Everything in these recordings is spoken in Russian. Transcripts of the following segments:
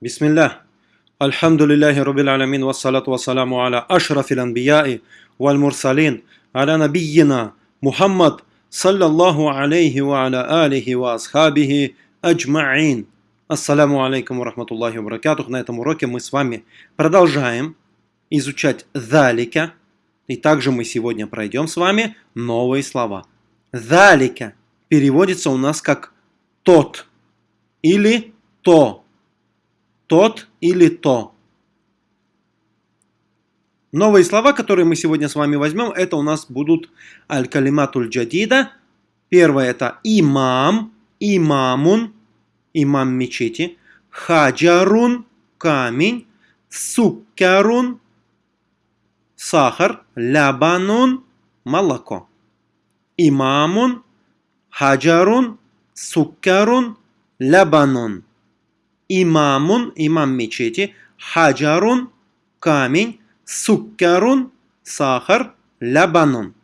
Бисмилля. Альхамдулиллахи рубил алямин вассалату вассаламу аля ашрафил ланбияи валь мурсалин аля набийина Мухаммад саллаллаху алейхи ва аля алихи ва асхабихи аджмаин. Ассаламу алейкум рахматуллахи баракатух. На этом уроке мы с вами продолжаем изучать залика И также мы сегодня пройдем с вами новые слова. Залика переводится у нас как «тот» или «то» тот или то. Новые слова, которые мы сегодня с вами возьмем, это у нас будут аль-калиматуль джадида. Первое это имам, имамун, имам мечети. Хаджарун, камень. Суккарун, сахар. Лябанун, молоко. Имамун, хаджарун, суккарун, лябанун имамун, имам мечети, хаджарун, камень, суккарун, сахар, лябанун.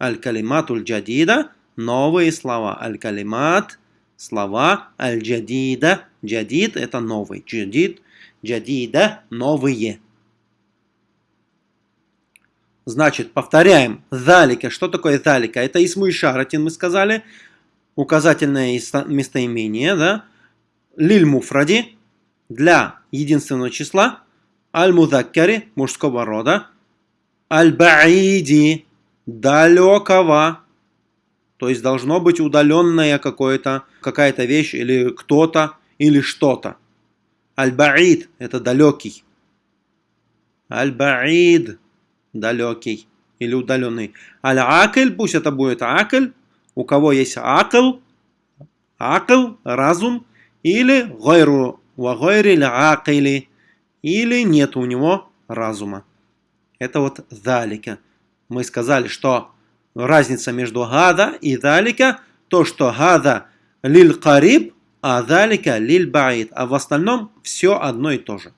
Аль-калиматуль джадида, новые слова. Аль-калимат, слова, аль-джадида, джадид это новый, джадид, джадида, новые. Значит, повторяем. Залика. Что такое залика? Это исму шаратин, мы сказали. Указательное местоимение, да? Лиль муфради для единственного числа, аль-мудаккари мужского рода, аль-баиди далекого, то есть должно быть удаленная какая-то какая-то вещь или кто-то или что-то. Аль-баид это далекий. Аль-баид далекий или удаленный. Аль-акль, пусть это будет акль, у кого есть акл, акл, разум, или гайру ва гайри акили, или нет у него разума. Это вот залика. Мы сказали, что разница между гада и залика, то, что гада лиль кариб, а залика лиль баид. А в остальном все одно и то же.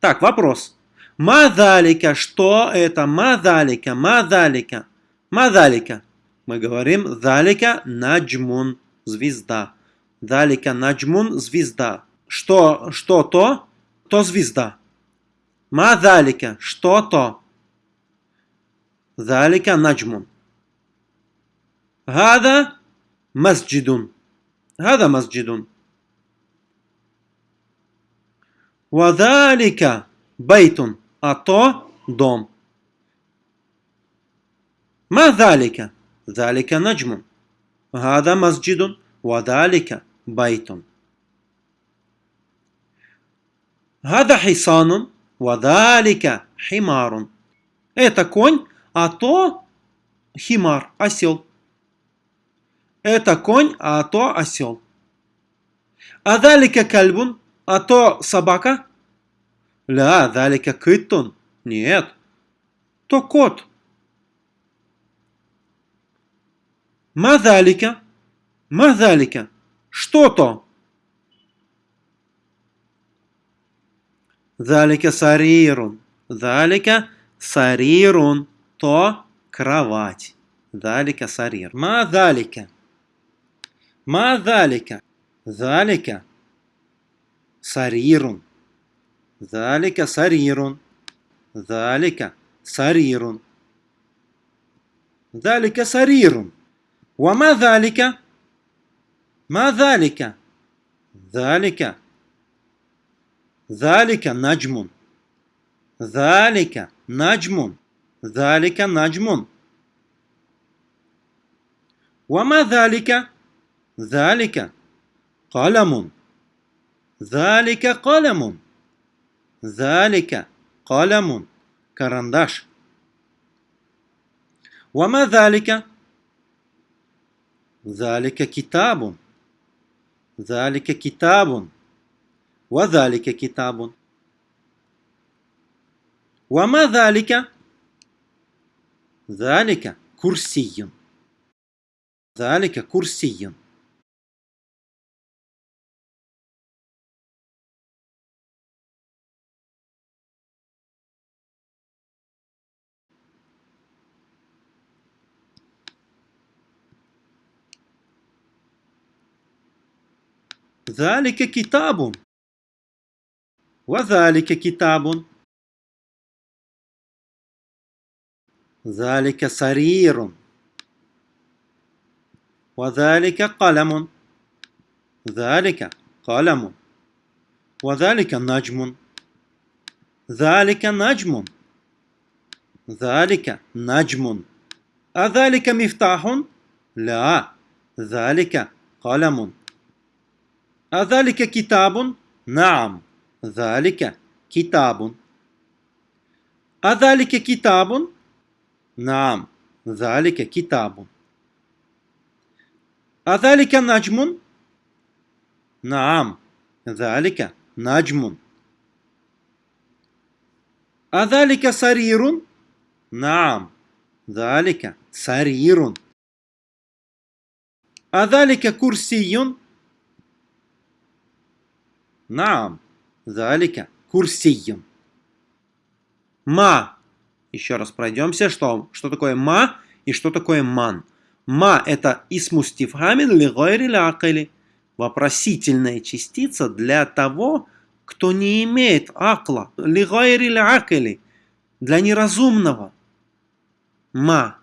Так, вопрос. Мазалика, что это? Мазалика, мазалика, мазалика. Мы говорим залика наджмун, звезда далека наджмун – звезда. Что, что то, то звезда. Ма далика – что то. Далика наджмун. Гада масджидун. Гада масджидун. Вадалика бейтун. А то дом. Ма далека Далика наджмун. Гада масджидун. Вадалика. بيت هذا حصان وذلك حمار Это конь, а то химар, осел. Это конь, а то осел. А далика кальбун, а то собака. Ля, далика кыттун. Нет, то кот. Мазалика. Мазалика. что-то. Залика сарирун. Залика сарирун. То кровать. Залика сарир. Ма залика. Ма залика. Залика сарирун. Залика сарирун. Залика сарирун. Залика сарирун. Вама залика. ما ذلك؟ ذلك. ذلك نجم. ذلك نجم. ذلك نجم. وما ذلك؟ ذلك قلم. ذلك قلم. ذلك قلم. كرنداش. وما ذلك؟ ذلك كتاب. ذلك كتاب. وذلك كتاب. وما ذلك؟ ذلك كرسي. ذلك كرسي. ذلك كتاب. وذلك كتاب. ذلك سرير. وذلك قلم. ذلك قلم. وذلك نجم. ذلك نجم. ذلك نجم. أذلك مفتاح؟ لا. ذلك قلم. أذلك كتاب؟ نعم ذلك كتاب أذلك كتاب؟ نعم ذلك كتاب أذلك نجم؟ نعم ذلك نجم أذلك سرير؟ نعم ذلك سرير أذلك كرسي؟ Наам. Залика. Курсием. Ма. Еще раз пройдемся, что, что такое ма и что такое ман. Ма – это исмустифхамин лигойри лякали. Вопросительная частица для того, кто не имеет акла. Лигойри лякали. Для неразумного. Ма.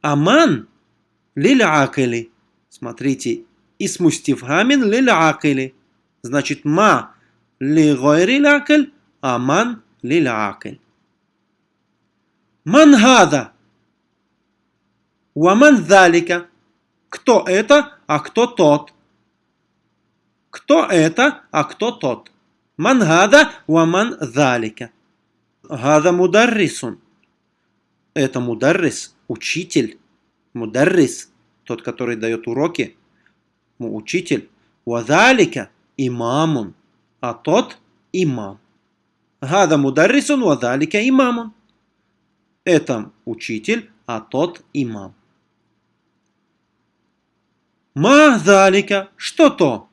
Аман лилякали. Смотрите, исмустифхамин лилякали. Значит, ма лигойри лякаль, аман лилякаль. Ман гада. Уаман залика. Кто это, а кто тот? Кто это, а кто тот? Ман гада уаман залика. Гада мударрисун. Это мударрис, учитель. Мударрис, тот, который дает уроки. Учитель. Вазалика имамун. А тот имам. Гада мударрисун вазалика имамун. Это учитель, а тот имам. Ма залика, что то?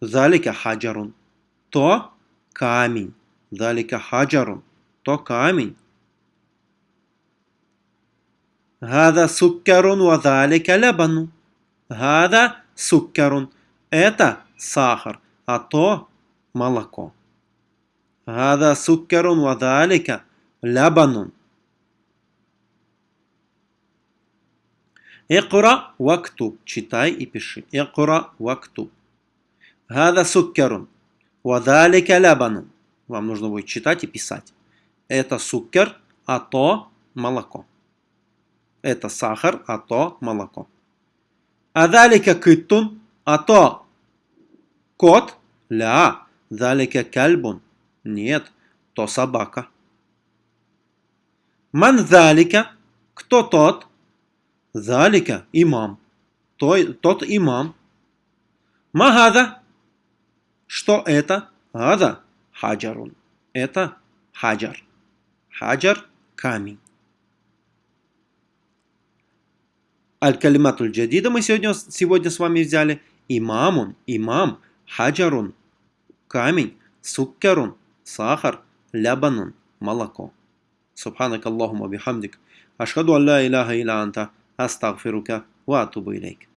Залика хаджарун. То камень. Залика хаджарун. То камень. Гада суккарун ва залика лабану. Гада суккарун. Это сахар, а то молоко. Гада суккарун ва залика лабанун. Экура вактуб. Читай и пиши. Экура вактуб. Гада суккерун. Вадалика лябанун. Вам нужно будет читать и писать. Это суккер, а то молоко. Это сахар, а то молоко. Адалика кыттун, а то кот. Ля. Далика кальбун. Нет, то собака. Ман залика. Кто тот? Залика имам. Той, тот имам. Магада. Что это? Гада. Хаджарун. Это хаджар. Хаджар – камень. Аль-Калиматуль Джадида мы сегодня, сегодня с вами взяли. Имамун, имам, хаджарун, камень, суккарун, сахар, лябанун, молоко. Субханак Аллахума бихамдик. Ашхаду алла иляха илля анта. أستغفرك وأتوب إليك